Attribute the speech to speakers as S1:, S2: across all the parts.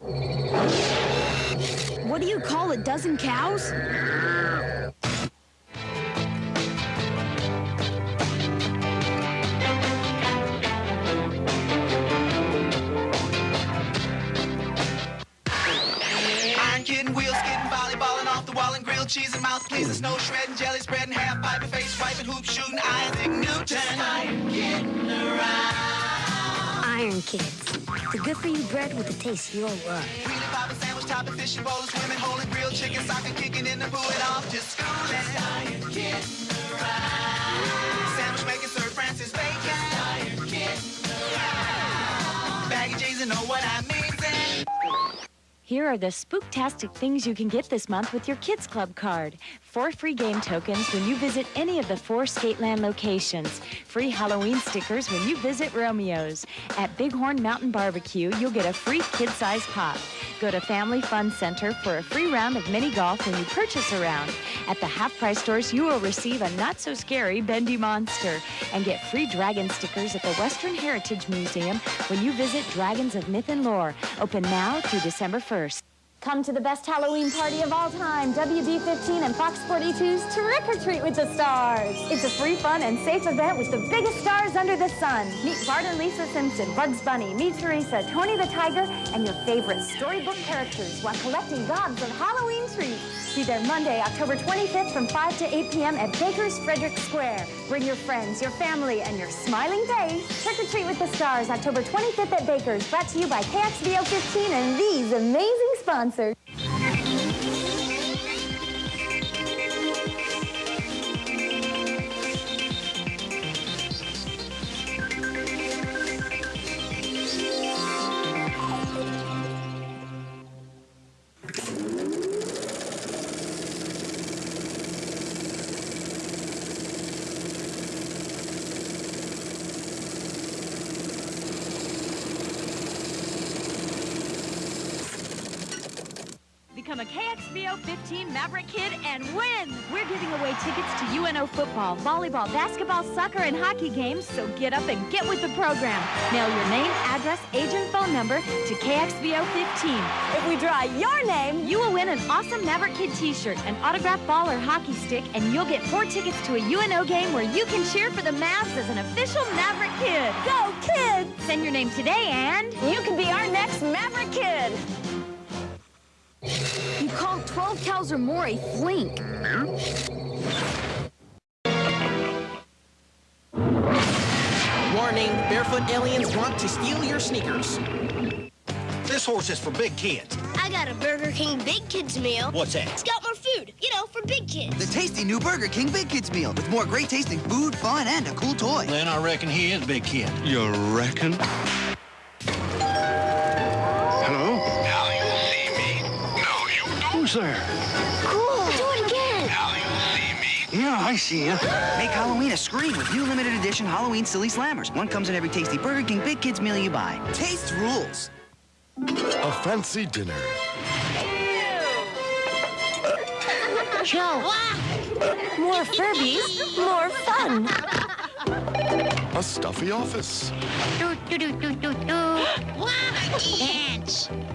S1: What do you call a dozen cows?
S2: Iron kidding, wheel skidding, volleyballing off the wall and grilled cheese and mouth pleasing, snow shredding, jelly spreading, half pipe face swiping, hoop shooting, Isaac Newton. Iron kidding around.
S3: Iron Kids. The good for you bread with the taste you'll love.
S2: Wheelie bobbing, sandwich topping, fishing bowling, swimming, holding grilled chicken, soccer kicking in the pool and off to school. And Iron kidding. Sandwich making, Sir Francis Bacon. Iron kidding around. Baggy jeans and know what I mean.
S4: Here are the spooktastic things you can get this month with your Kids Club card. Four free game tokens when you visit any of the four Skateland locations. Free Halloween stickers when you visit Romeo's. At Bighorn Mountain Barbecue, you'll get a free kid-sized pop. Go to Family Fun Center for a free round of mini golf when you purchase a round. At the half-price stores, you will receive a not-so-scary bendy monster. And get free dragon stickers at the Western Heritage Museum when you visit Dragons of Myth and Lore. Open now through December 1st.
S5: Come to the best Halloween party of all time, WB15 and Fox 42's Trick or Treat with the Stars. It's a free, fun, and safe event with the biggest stars under the sun. Meet Bart and Lisa Simpson, Bugs Bunny, Meet Teresa, Tony the Tiger, and your favorite storybook characters while collecting gobs of Halloween treats. Be there Monday, October 25th from 5 to 8 p.m. at Baker's Frederick Square. Bring your friends, your family, and your smiling face. Trick or Treat with the Stars, October 25th at Baker's. Brought to you by KXVO 15 and these amazing sponsors.
S4: Become a KXVO 15 Maverick Kid and win! We're giving away tickets to UNO football, volleyball, basketball, soccer, and hockey games, so get up and get with the program. Mail your name, address, age, and phone number to KXVO 15.
S5: If we draw your name,
S4: You will win an awesome Maverick Kid t-shirt, an autographed ball or hockey stick, and you'll get four tickets to a UNO game where you can cheer for the Mavs as an official Maverick Kid.
S5: go kids!
S4: Send your name today and...
S5: You can be our next Maverick Kid.
S1: You called 12 cows or more a flink.
S6: Warning, barefoot aliens want to steal your sneakers.
S7: This horse is for big kids.
S3: I got a Burger King Big Kids meal.
S7: What's that?
S3: It's got more food, you know, for big kids.
S8: The tasty new Burger King Big Kids meal with more great tasting food, fun, and a cool toy.
S7: Then I reckon he is big kid.
S9: You reckon?
S10: You.
S9: Who's there?
S3: Cool. Do it again.
S10: Now you see me.
S9: Yeah, I see you.
S8: Make Halloween a scream with new limited edition Halloween Silly Slammers. One comes in every tasty Burger King Big Kids meal you buy. Taste rules.
S9: A fancy dinner.
S5: Joe. More Furbies, more fun.
S9: A stuffy office.
S3: Dance.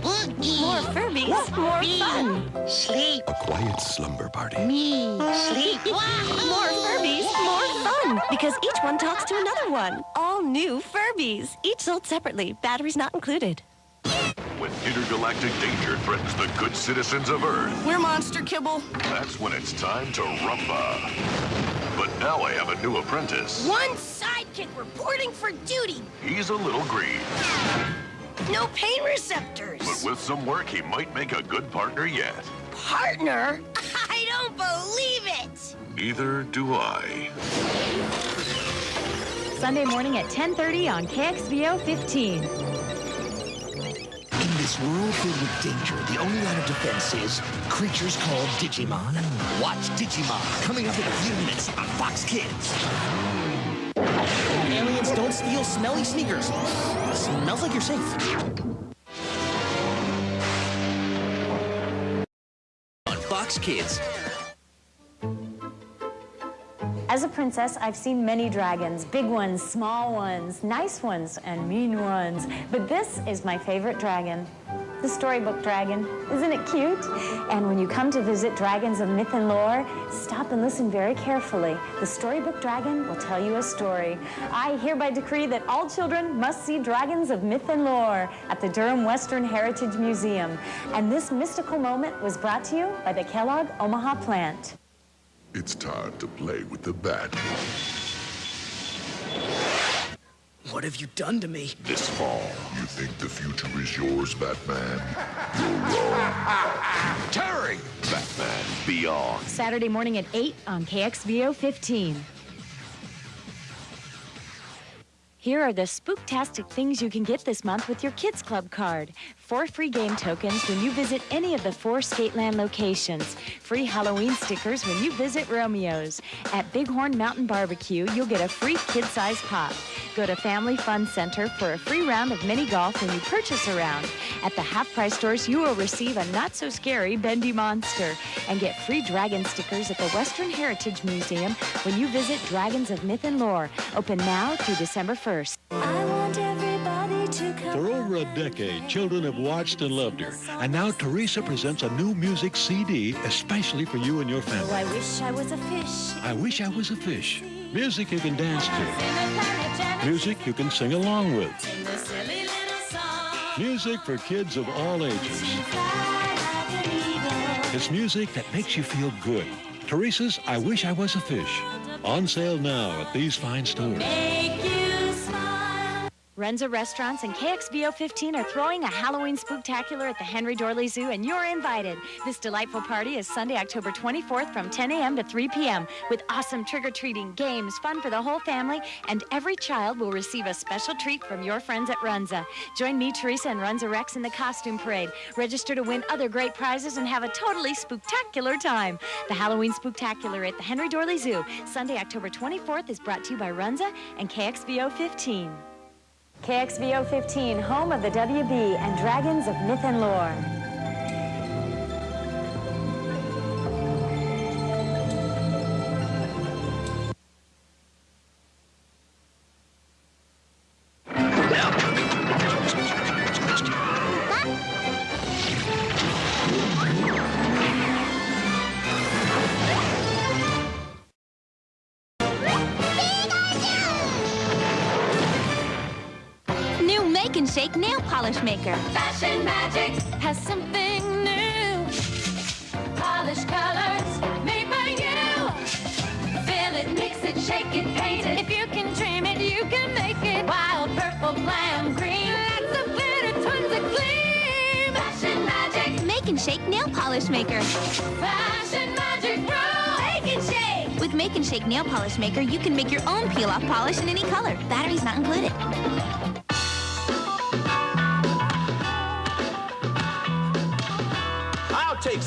S3: Boogie.
S5: More Furbies, more fun.
S3: Sleep.
S9: A quiet slumber party.
S3: Me. Sleep.
S5: More Furbies, more fun. Because each one talks to another one. All new Furbies. Each sold separately. Batteries not included.
S10: When intergalactic danger threatens the good citizens of Earth,
S5: We're monster kibble.
S10: that's when it's time to rumba. But now I have a new apprentice.
S3: One sidekick reporting for duty.
S10: He's a little green,
S3: No pain receptors.
S10: but with some work, he might make a good partner yet.
S3: Partner? I don't believe it.
S10: Neither do I.
S4: Sunday morning at 10.30 on KXVO 15.
S11: This world filled with danger, the only line of defense is creatures called Digimon. Watch Digimon coming up in a few minutes on Fox Kids.
S6: Aliens don't steal smelly sneakers. Smells like you're safe.
S11: On Fox Kids.
S5: As a princess, I've seen many dragons. Big ones, small ones, nice ones, and mean ones. But this is my favorite dragon. the Storybook Dragon. Isn't it cute? And when you come to visit Dragons of Myth and Lore, stop and listen very carefully. The Storybook Dragon will tell you a story. I hereby decree that all children must see Dragons of Myth and Lore at the Durham Western Heritage Museum. And this mystical moment was brought to you by the Kellogg Omaha plant.
S9: It's time to play with the bat.
S6: What have you done to me?
S9: This fall, you think the future is yours, Batman? You're wrong.
S10: Terry! Batman Beyond.
S4: Saturday morning at 8 on KXVO 15. Here are the spooktastic things you can get this month with your Kids Club card. Four free game tokens when you visit any of the four Skateland locations. Free Halloween stickers when you visit Romeo's. At Bighorn Mountain Barbecue, you'll get a free kid-sized pop. Go to Family Fun Center for a free round of mini golf when you purchase a round. At the half-price stores, you will receive a not-so-scary bendy monster. And get free dragon stickers at the Western Heritage Museum when you visit Dragons of Myth and Lore. Open now through December 1st.
S12: For over a decade, children have watched and loved her. And now Teresa presents a new music CD especially for you and your family.
S5: Oh, I wish I was a fish.
S12: I wish I was a fish. Music you can dance to. Music you can sing along with. Music for kids of all ages. It's music that makes you feel good. Teresa's I Wish I Was a Fish. On sale now at these fine stores.
S4: Runza Restaurants and KXVO 15 are throwing a Halloween spooktacular at the Henry Doorly Zoo, and you're invited. This delightful party is Sunday, October 24th from 10 a.m. to 3 p.m. with awesome trick-or-treating, games, fun for the whole family, and every child will receive a special treat from your friends at Runza. Join me, Teresa, and Runza Rex in the costume parade. Register to win other great prizes and have a totally spooktacular time. The Halloween spooktacular at the Henry Doorly Zoo, Sunday, October 24th, is brought to you by Runza and KXVO 15.
S5: KXVO 15, home of the WB and Dragons of Myth and Lore.
S13: Make and Shake nail polish maker.
S14: Fashion Magic has something new. Polish colors made by you. Fill it, mix it, shake it, paint it. If you can dream it, you can make it. Wild purple, glam green. Lots of glitter, tons of gleam. Fashion Magic.
S13: Make and Shake nail polish maker.
S14: Fashion Magic Pro. Make and shake.
S13: With Make and Shake nail polish maker, you can make your own peel-off polish in any color. Batteries not included.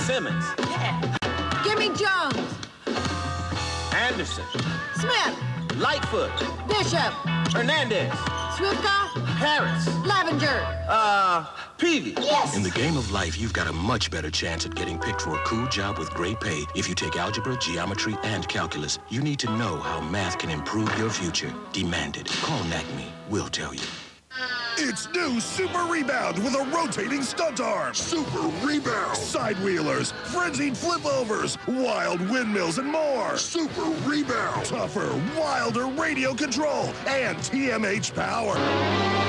S15: Simmons.
S16: Yeah. Give me Jones.
S15: Anderson.
S16: Smith.
S15: Lightfoot.
S16: Bishop.
S15: Hernandez.
S16: Swifka.
S15: Harris.
S16: Lavenger.
S15: Uh, Peavy.
S16: Yes.
S17: In the game of life, you've got a much better chance at getting picked for a cool job with great pay if you take algebra, geometry, and calculus. You need to know how math can improve your future. Demand it. Call NACME. We'll tell you.
S18: It's new Super Rebound with a rotating stunt arm.
S9: Super Rebound.
S18: Side wheelers, frenzied flip overs, wild windmills, and more.
S9: Super Rebound.
S18: Tougher, wilder radio control and TMH power.